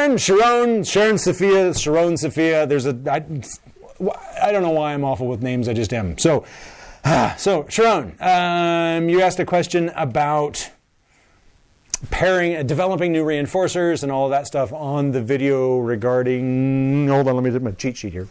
Sharon, Sharon, Sharon Sophia, Sharon Sophia. There's a, I, I don't know why I'm awful with names, I just am. So, so Sharon, um, you asked a question about pairing, uh, developing new reinforcers and all that stuff on the video regarding, hold on, let me do my cheat sheet here.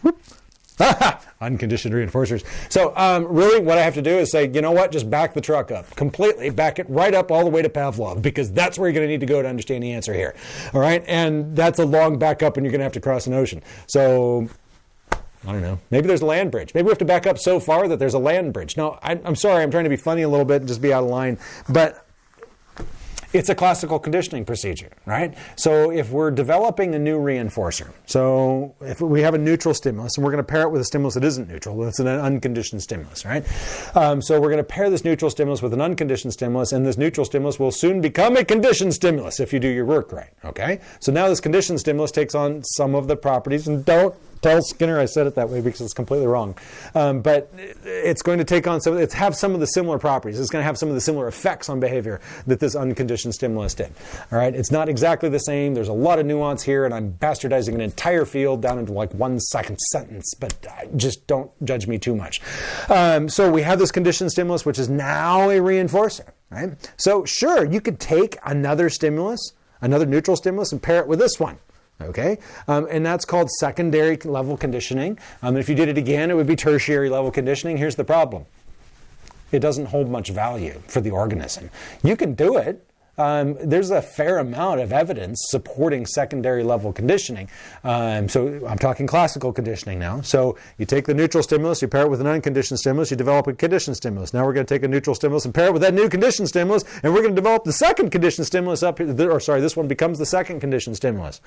Unconditioned reinforcers. So um, really what I have to do is say, you know what, just back the truck up completely, back it right up all the way to Pavlov because that's where you're going to need to go to understand the answer here. All right. And that's a long back up and you're going to have to cross an ocean. So I don't know. Maybe there's a land bridge. Maybe we have to back up so far that there's a land bridge. No, I, am sorry. I'm trying to be funny a little bit and just be out of line. But it's a classical conditioning procedure, right? So if we're developing a new reinforcer, so if we have a neutral stimulus and we're going to pair it with a stimulus that isn't neutral, it's an unconditioned stimulus, right? Um, so we're going to pair this neutral stimulus with an unconditioned stimulus, and this neutral stimulus will soon become a conditioned stimulus if you do your work right, okay? So now this conditioned stimulus takes on some of the properties, and don't tell Skinner I said it that way because it's completely wrong. Um, but it's going to take on some, it's have some of the similar properties. It's going to have some of the similar effects on behavior that this unconditioned stimulus did. All right, it's not exactly the same. There's a lot of nuance here, and I'm bastardizing an entire field down into like one second sentence. But just don't judge me too much. Um, so we have this conditioned stimulus, which is now a reinforcer. Right. So sure, you could take another stimulus, another neutral stimulus, and pair it with this one. Okay, um, and that's called secondary level conditioning. Um, if you did it again, it would be tertiary level conditioning. Here's the problem. It doesn't hold much value for the organism. You can do it, um, there's a fair amount of evidence supporting secondary level conditioning. Um, so I'm talking classical conditioning now. So you take the neutral stimulus, you pair it with an unconditioned stimulus, you develop a conditioned stimulus. Now we're going to take a neutral stimulus and pair it with that new conditioned stimulus, and we're going to develop the second conditioned stimulus up here, or sorry, this one becomes the second conditioned stimulus.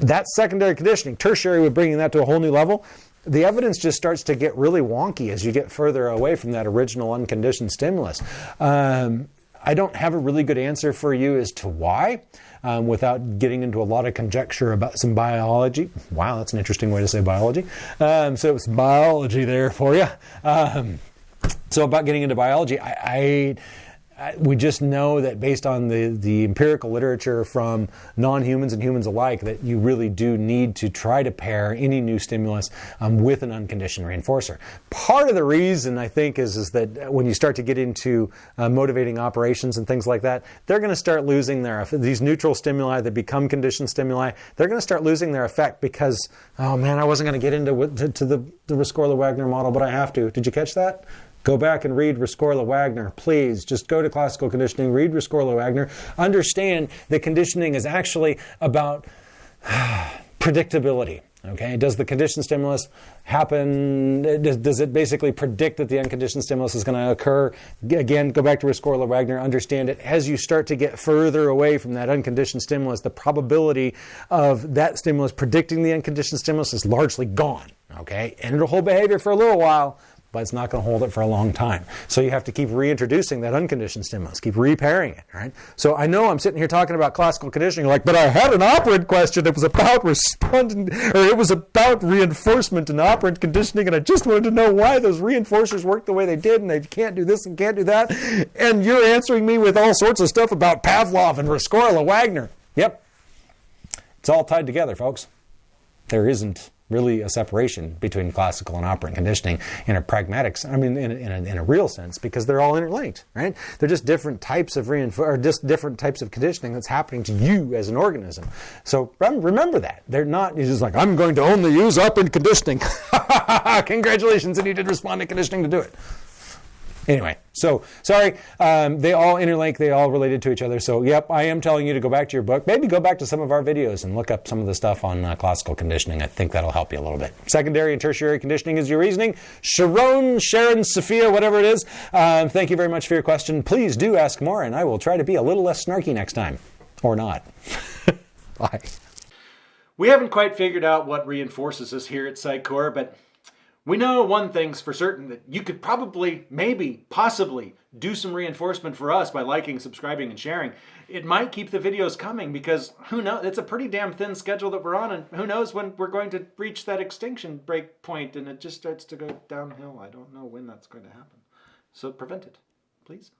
That's secondary conditioning. Tertiary would bring that to a whole new level. The evidence just starts to get really wonky as you get further away from that original unconditioned stimulus. Um, I don't have a really good answer for you as to why. Um, without getting into a lot of conjecture about some biology. Wow, that's an interesting way to say biology. Um, so it's biology there for you. Um, so about getting into biology, I, I we just know that based on the, the empirical literature from non-humans and humans alike that you really do need to try to pair any new stimulus um, with an unconditioned reinforcer. Part of the reason I think is, is that when you start to get into uh, motivating operations and things like that, they're going to start losing their, these neutral stimuli that become conditioned stimuli, they're going to start losing their effect because, oh man, I wasn't going to get into to, to the, the Rescorla-Wagner model, but I have to. Did you catch that? Go back and read Rescorla Wagner. Please, just go to classical conditioning, read Rescorla Wagner. Understand that conditioning is actually about predictability. Okay, does the conditioned stimulus happen? Does, it basically predict that the unconditioned stimulus is going to occur? Again, go back to Rescorla Wagner, understand it. As you start to get further away from that unconditioned stimulus, the probability of that stimulus predicting the unconditioned stimulus is largely gone. Okay, and it'll hold behavior for a little while, but it's not going to hold it for a long time. So you have to keep reintroducing that unconditioned stimulus, keep repairing it, right? So I know I'm sitting here talking about classical conditioning, you're like, but I had an operant question that was about responding, or it was about reinforcement and operant conditioning, and I just wanted to know why those reinforcers work the way they did, and they can't do this and can't do that. And you're answering me with all sorts of stuff about Pavlov and Rescorla Wagner. Yep. It's all tied together, folks. There isn't really a separation between classical and operant conditioning in a pragmatic, I mean, in a, in a, in a real sense, because they're all interlinked, right? They're just different types of reinfor- or just different types of conditioning that's happening to you as an organism. So remember that they're not. You're just like I'm going to only use operant conditioning. Congratulations, and you did respondent conditioning to do it. Anyway, so sorry, um, they all interlink, they all related to each other. So, yep, I am telling you to go back to your book. Maybe go back to some of our videos and look up some of the stuff on uh, classical conditioning. I think that'll help you a little bit. Secondary and tertiary conditioning is your reasoning. Sharon, Sharon, Sophia, whatever it is, um, thank you very much for your question. Please do ask more, and I will try to be a little less snarky next time. Or not. Bye. We haven't quite figured out what reinforces us here at PsychCore, but we know one thing's for certain that you could probably, maybe, possibly do some reinforcement for us by liking, subscribing, and sharing. It might keep the videos coming because who knows? It's a pretty damn thin schedule that we're on, and who knows when we're going to reach that extinction break point and it just starts to go downhill. I don't know when that's going to happen. So prevent it, please.